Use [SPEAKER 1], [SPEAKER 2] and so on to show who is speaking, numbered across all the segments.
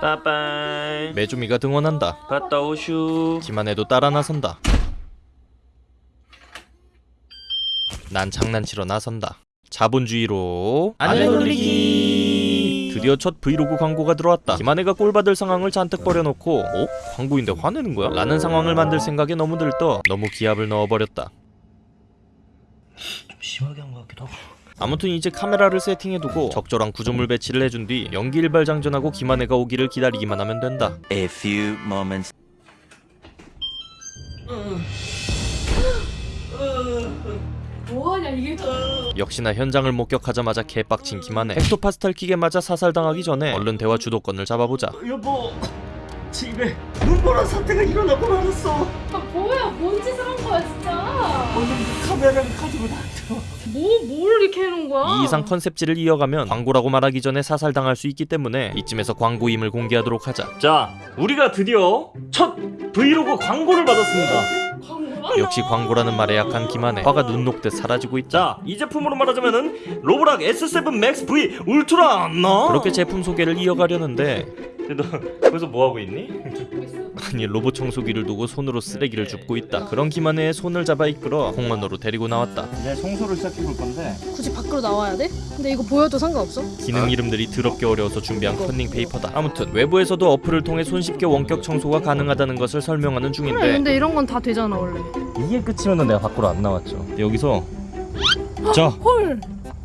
[SPEAKER 1] 빠빠이.
[SPEAKER 2] 메주미가 등원한다.
[SPEAKER 1] 갔다 오슈.
[SPEAKER 2] 김한혜도 따라 나선다. 난 장난치러 나선다. 자본주의로.
[SPEAKER 1] 아내 돌리기.
[SPEAKER 2] 드디어 첫 브이로그 광고가 들어왔다. 김한혜가 꼴 받을 상황을 잔뜩 벌여놓고 어? 광고인데 화내는 거야? 라는 상황을 만들 생각에 너무 들떠 너무 기합을 넣어버렸다.
[SPEAKER 1] 좀 심하게 한 것 같기도 하고
[SPEAKER 2] 아무튼 이제 카메라를 세팅해두고 적절한 구조물 배치를 해준 뒤 연기 일발 장전하고 김한혜가 오기를 기다리기만 하면 된다.
[SPEAKER 3] A few moments.
[SPEAKER 4] 뭐하냐 이게
[SPEAKER 2] 역시나 현장을 목격하자마자 개빡친 김한혜 헥토파스탈 킥에 맞아 사살당하기 전에 얼른 대화 주도권을 잡아보자.
[SPEAKER 1] 여보 집에 눈보라 사태가 일어나고 말았어.
[SPEAKER 4] 아 뭐야 뭔 짓을 한 거야 진짜.
[SPEAKER 1] 오늘 카메라를 가지고 나한테
[SPEAKER 4] 뭐 뭘 이렇게 해놓은 거야?
[SPEAKER 2] 이 이상 컨셉지를 이어가면 광고라고 말하기 전에 사살당할 수 있기 때문에 이쯤에서 광고임을 공개하도록 하자.
[SPEAKER 1] 자 우리가 드디어 첫 브이로그 광고를 받았습니다?
[SPEAKER 2] 역시 광고라는 말에 약한 김한혜 화가 눈 녹듯 사라지고 있다.
[SPEAKER 1] 자 이 제품으로 말하자면은 로보락 S7 MaxV Ultra 나
[SPEAKER 2] 그렇게 제품 소개를 이어가려는데
[SPEAKER 1] 너 거기서 뭐 하고 있니?
[SPEAKER 2] 아니 로봇 청소기를 두고 손으로 쓰레기를 줍고 있다. 그런 김한혜의 손을 잡아 이끌어 공원으로 데리고 나왔다.
[SPEAKER 1] 이제 청소를 시작해 볼 건데.
[SPEAKER 4] 굳이 밖으로 나와야 돼? 근데 이거 보여도 상관없어?
[SPEAKER 2] 기능 이름들이 더럽게 어려워서 준비한 컨닝 페이퍼다. 아무튼 외부에서도 어플을 통해 손쉽게 원격 청소가 가능하다는 것을 설명하는
[SPEAKER 4] 그래
[SPEAKER 2] 중인데.
[SPEAKER 4] 근데 이런 건 다 되잖아 원래.
[SPEAKER 1] 이게 끝이면 내가 밖으로 안 나왔죠.
[SPEAKER 2] 여기서 자.
[SPEAKER 4] 헐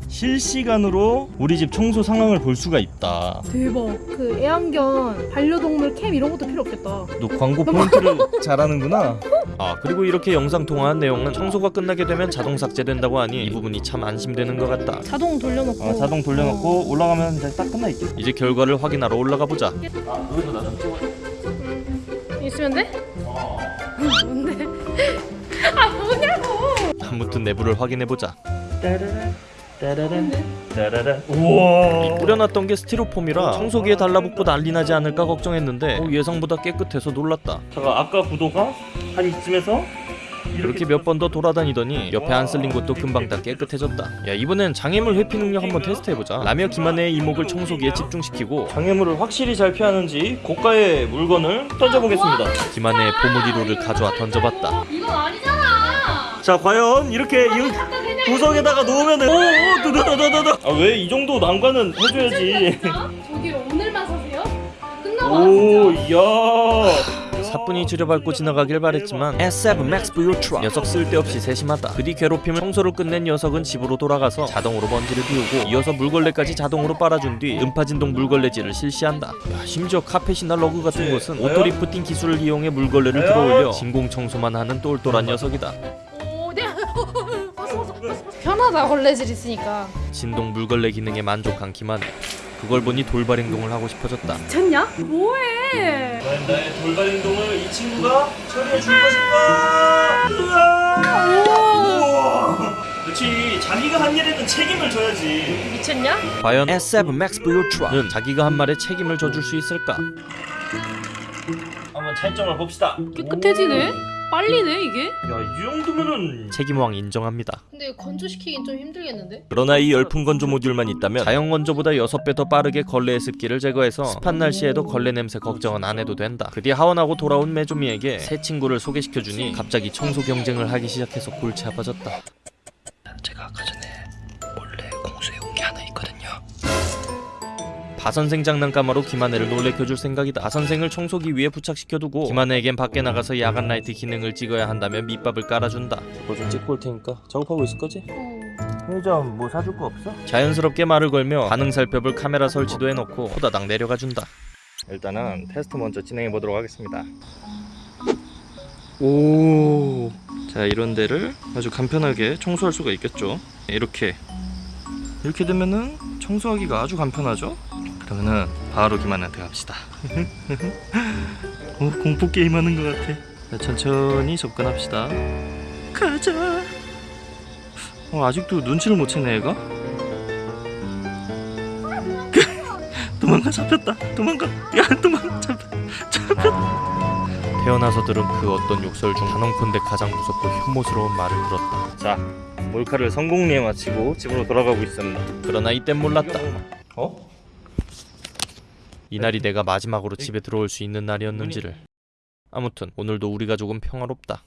[SPEAKER 1] 실시간으로 우리 집 청소 상황을 볼 수가 있다.
[SPEAKER 4] 대박. 그 애완견 반려동물 캠 이런 것도 필요 없겠다.
[SPEAKER 1] 너 광고 포인트를 잘하는구나.
[SPEAKER 2] 아 그리고 이렇게 영상 통화한 내용은 청소가 끝나게 되면 자동 삭제된다고 하니 이 부분이 참 안심되는 것 같다.
[SPEAKER 4] 자동 돌려놓고.
[SPEAKER 1] 어, 자동 돌려놓고 올라가면 이제 딱 끝나 있겠지.
[SPEAKER 2] 이제 결과를 확인하러 올라가 보자.
[SPEAKER 1] 아 여기서 나좀 찍어
[SPEAKER 4] 있으면 돼? 뭔데? 아 뭐냐고.
[SPEAKER 2] 아무튼 내부를 확인해 보자.
[SPEAKER 1] 따라란 따라란. 따라란. 우와.
[SPEAKER 2] 뿌려놨던 게 스티로폼이라 청소기에 달라붙고 난리 나지 않을까 걱정했는데 어, 예상보다 깨끗해서 놀랐다.
[SPEAKER 1] 잠깐 아까 구도가 한 이쯤에서
[SPEAKER 2] 그렇게 몇 번 더 돌아다니더니 옆에 안 쓸린 곳도 금방 다 깨끗해졌다. 야 이번엔 장애물 회피 능력 한번 테스트해보자. 라며 김한혜의 이목을 청소기에 집중시키고
[SPEAKER 1] 장애물을 확실히 잘 피하는지 고가의 물건을 던져보겠습니다.
[SPEAKER 2] 김한혜의 보물 1호를 가져와 던져봤다.
[SPEAKER 4] 이건 아니잖아.
[SPEAKER 1] 자 과연 이렇게 이 구석에다가 놓으면은 오오 드드드드드 아왜 이 정도 난관은 해줘야지?
[SPEAKER 4] 저기 오늘만 사세요? 끝나고 오와
[SPEAKER 1] 이야.
[SPEAKER 2] 사뿐히 즈려밟고 지나가길 바랬지만 S7 Max Ultra 녀석 쓸데없이 세심하다. 그뒤 괴롭힘을 청소를 끝낸 녀석은 집으로 돌아가서 자동으로 먼지를 비우고 이어서 물걸레까지 자동으로 빨아준 뒤 음파진동 물걸레질을 실시한다. 야, 심지어 카펫이나 러그 같은 곳은 auto lifting 기술을 이용해 물걸레를 들어올려 진공 청소만 하는 똘똘한 녀석이다.
[SPEAKER 4] 오, 네. 편하다 걸레질 있으니까.
[SPEAKER 2] 진동 물걸레 기능에 만족한 김한혜 그걸 보니 돌발 행동을 하고 싶어졌다.
[SPEAKER 4] 미쳤냐? 뭐해?
[SPEAKER 1] 과연 나의 돌발 행동을 이 친구가 처리해 줄 것인가 으아! 우와! 그렇지 자기가 한 일에는 책임을 져야지.
[SPEAKER 4] 미쳤냐?
[SPEAKER 2] 과연 S7 Max V Ultra는 자기가 한 말에 책임을 져줄 수 있을까?
[SPEAKER 1] 한번 차이점을 봅시다.
[SPEAKER 4] 깨끗해지네? 빨리네 이게?
[SPEAKER 1] 야이 정도면은
[SPEAKER 2] 책임왕 인정합니다
[SPEAKER 4] 근데 건조시키긴 좀 힘들겠는데?
[SPEAKER 2] 그러나 이 열풍 건조 모듈만 있다면 자연 건조보다 6배 더 빠르게 걸레의 습기를 제거해서 습한 날씨에도 걸레 냄새 걱정은 안 해도 된다. 그뒤 하원하고 돌아온 메조미에게 새 친구를 소개시켜주니 갑자기 청소 경쟁을 하기 시작해서 골치 아파졌다. 제가 아까 바선생 장난감으로 김한혜를 놀래켜줄 생각이다. 바선생을 청소기 위에 부착시켜두고 김한혜에겐 밖에 나가서 야간 라이트 기능을 찍어야 한다며 밑밥을 깔아준다.
[SPEAKER 1] 뭐좀 찍고 올 테니까 작업하고 있을 거지?
[SPEAKER 4] 어.
[SPEAKER 1] 편의점 뭐 사줄 거 없어?
[SPEAKER 2] 자연스럽게 말을 걸며 반응 살펴볼 카메라 설치도 해놓고 호다닥 내려가 준다.
[SPEAKER 1] 일단은 테스트 먼저 진행해 보도록 하겠습니다
[SPEAKER 2] 오. 자 이런 데를 아주 간편하게 청소할 수가 있겠죠. 이렇게 이렇게 되면은 청소하기가 아주 간편하죠. 그러면은 바로 김한한테 갑시다. 오 공포 게임 하는 것 같아. 자, 천천히 접근합시다. 가자. 어, 아직도 눈치를 못 채네 얘가. 도망가 잡혔다. 도망가. 야 도망가 잡혔. 잡혔. 태어나서 들은 그 어떤 욕설 중 단언컨대 가장 무섭고 혐오스러운 말을 들었다.
[SPEAKER 1] 자 몰카를 성공리에 마치고 집으로 돌아가고 있습니다
[SPEAKER 2] 그러나 이땐 몰랐다.
[SPEAKER 1] 어?
[SPEAKER 2] 이날이 내가 마지막으로 집에 들어올 수 있는 날이었는지를. 아무튼 오늘도 우리 가족은 평화롭다